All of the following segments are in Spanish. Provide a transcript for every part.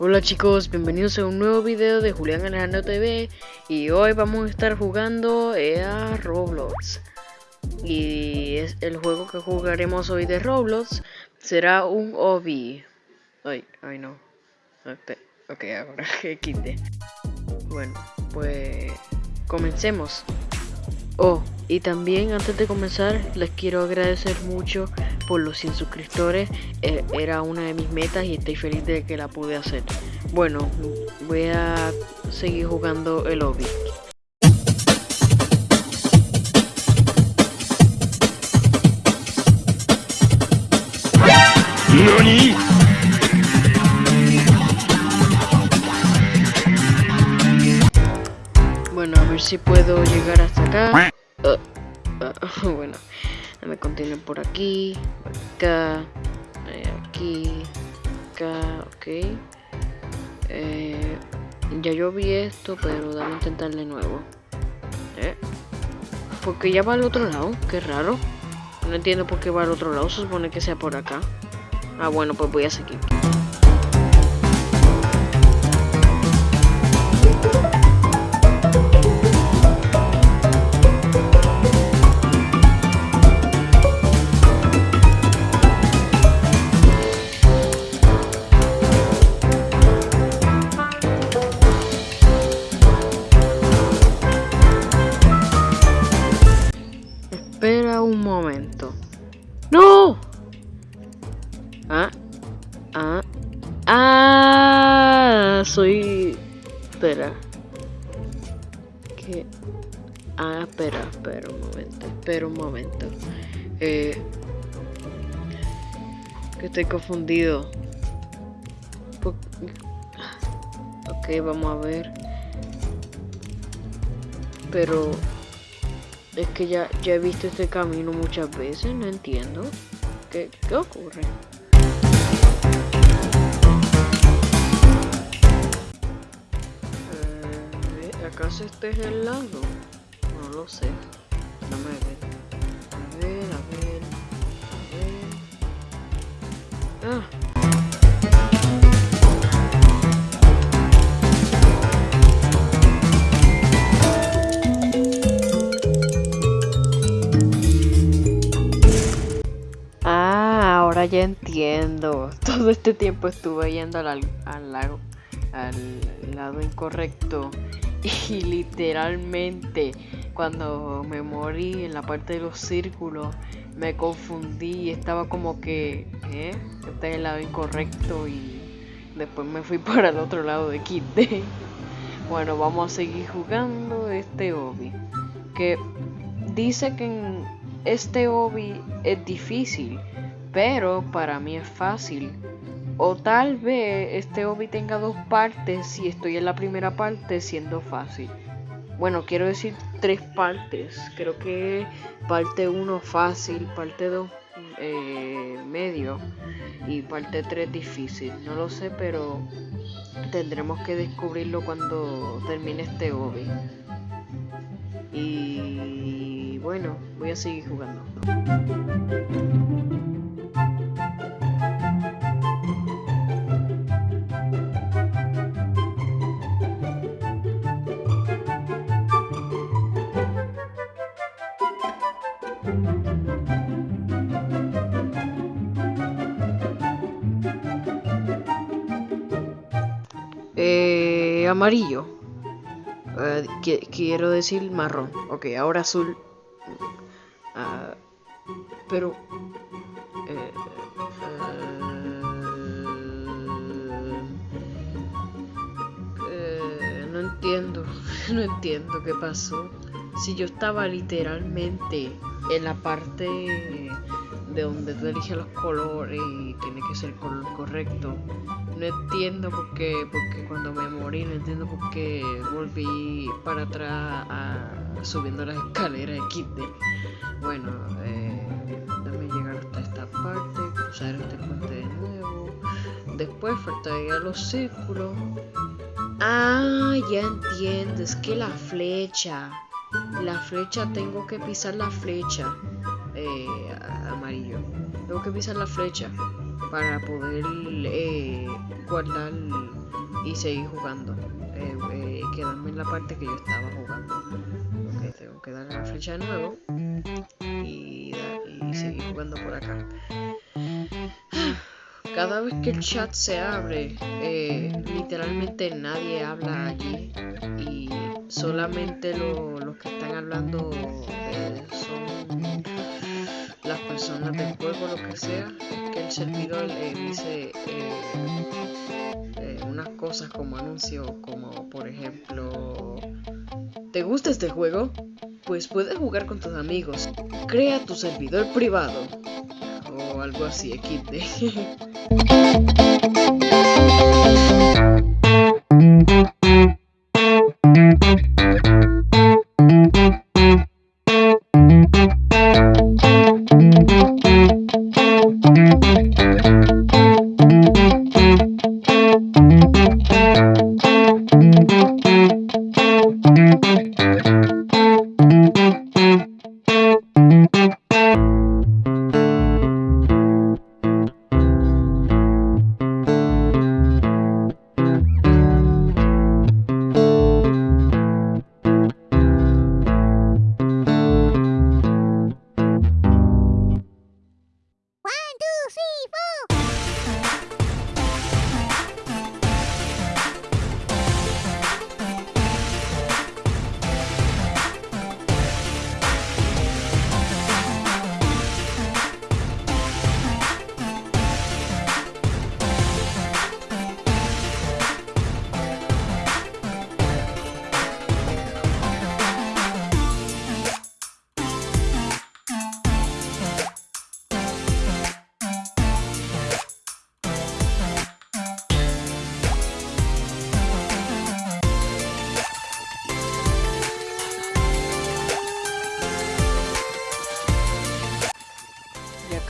Hola chicos, bienvenidos a un nuevo video de Julián Alejandro TV y hoy vamos a estar jugando a Roblox. Y es el juego que jugaremos hoy de Roblox será un OBI ay, ay no. Ok, ahora que quite. Bueno, pues comencemos. Oh, y también antes de comenzar les quiero agradecer mucho por los 100 suscriptores. Eh, era una de mis metas y estoy feliz de que la pude hacer. Bueno, voy a seguir jugando el lobby. Bueno, a ver si puedo llegar hasta acá. Bueno, me continuar por aquí, acá, eh, aquí, acá, ok. Eh, ya yo vi esto, pero dame intentar de nuevo. ¿Eh? Porque ya va al otro lado, qué raro. No entiendo por qué va al otro lado, se supone que sea por acá. Ah, bueno, pues voy a seguir. Espera. Que... Ah, espera, espera un momento, espera un momento. Eh... Que estoy confundido. Ok, vamos a ver. Pero... Es que ya, ya he visto este camino muchas veces, no entiendo. ¿Qué, qué ocurre? ¿Acaso este es el? No lo sé. Dame ver. A ver, a ver. A ver. Ah. Ah, ya entiendo. Todo este tiempo estuve yendo al, al lago, al lado incorrecto. y literalmente cuando me morí en la parte de los círculos me confundí y estaba como que ¿eh? está en el lado incorrecto y después me fui para el otro lado de Kid bueno vamos a seguir jugando este obi que dice que en este obi es difícil pero para mí es fácil o tal vez este hobby tenga dos partes si estoy en la primera parte siendo fácil. Bueno, quiero decir tres partes. Creo que parte 1 fácil, parte 2 eh, medio y parte 3 difícil. No lo sé, pero tendremos que descubrirlo cuando termine este hobby. Y bueno, voy a seguir jugando. Amarillo. Eh, quiero decir marrón. Ok, ahora azul. Ah, pero... Eh, eh, no entiendo. no entiendo qué pasó. Si yo estaba literalmente en la parte de donde tú eliges los colores y tiene que ser el color correcto. No entiendo por qué, porque cuando me morí no entiendo por qué volví para atrás subiendo las escaleras de Kidde. Bueno, eh, déjame llegar hasta esta parte, cruzar este puente de nuevo. Después faltaría los círculos. Ah, ya entiendo, es que la flecha. La flecha, tengo que pisar la flecha. Eh, amarillo. Tengo que pisar la flecha para poder eh, guardar y seguir jugando. Eh, quedarme en la parte que yo estaba jugando. Tengo que darle la flecha de nuevo y, seguir jugando por acá. Cada vez que el chat se abre, literalmente nadie habla allí solamente los que están hablando eh, son las personas del juego, lo que sea. Que el servidor eh, dice unas cosas como anuncio, como por ejemplo, ¿te gusta este juego? Pues puedes jugar con tus amigos. Crea tu servidor privado o algo así, XD.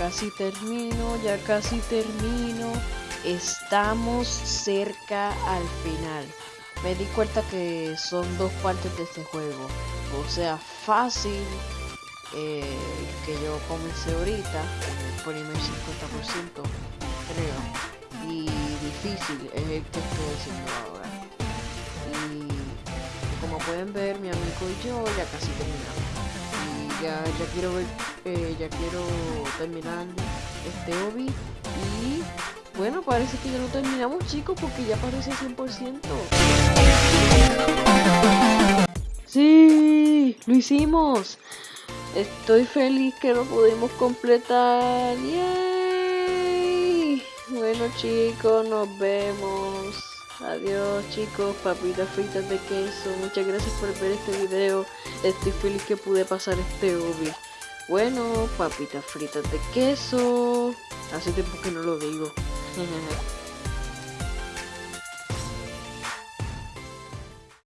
casi termino, ya casi termino. Estamos cerca al final. Me di cuenta que son dos partes de este juego. O sea, fácil eh, que yo comencé ahorita, el primer 50% creo. Y difícil es el que estoy haciendo ahora. Y como pueden ver, mi amigo y yo ya casi terminamos ya, ya quiero ver, eh, ya quiero terminar este hobby y bueno, parece que ya lo terminamos chicos porque ya parece 100%. Sí, lo hicimos. Estoy feliz que lo pudimos completar. ¡Yay! Bueno chicos, nos vemos. Adiós chicos, papitas fritas de queso. Muchas gracias por ver este video. Estoy feliz que pude pasar este hobby. Bueno, papitas fritas de queso. Hace tiempo que no lo digo.